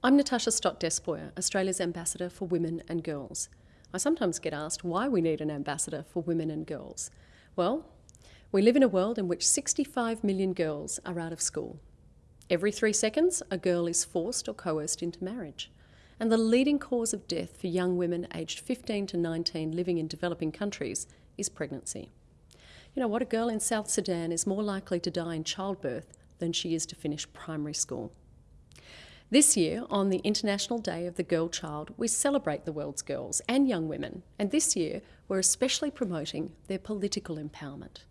I'm Natasha Stott Despoja, Australia's Ambassador for Women and Girls. I sometimes get asked why we need an ambassador for women and girls. Well, we live in a world in which 65 million girls are out of school. Every three seconds, a girl is forced or coerced into marriage. And the leading cause of death for young women aged 15 to 19 living in developing countries is pregnancy. You know what? A girl in South Sudan is more likely to die in childbirth than she is to finish primary school. This year, on the International Day of the Girl Child, we celebrate the world's girls and young women, and this year we're especially promoting their political empowerment.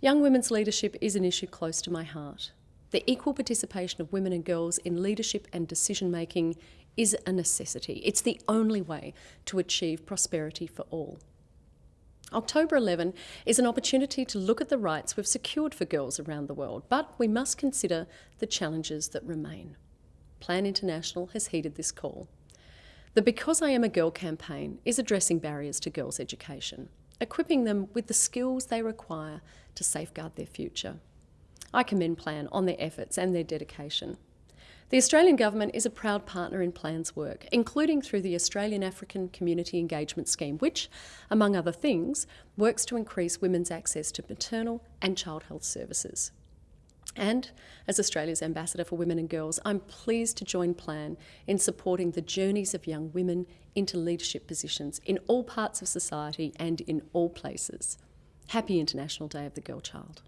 Young women's leadership is an issue close to my heart. The equal participation of women and girls in leadership and decision making is a necessity. It's the only way to achieve prosperity for all. October 11 is an opportunity to look at the rights we've secured for girls around the world, but we must consider the challenges that remain. Plan International has heeded this call. The Because I Am a Girl campaign is addressing barriers to girls' education, equipping them with the skills they require to safeguard their future. I commend Plan on their efforts and their dedication. The Australian Government is a proud partner in Plan's work, including through the Australian African Community Engagement Scheme, which, among other things, works to increase women's access to maternal and child health services. And as Australia's Ambassador for Women and Girls, I'm pleased to join Plan in supporting the journeys of young women into leadership positions in all parts of society and in all places. Happy International Day of the Girl Child.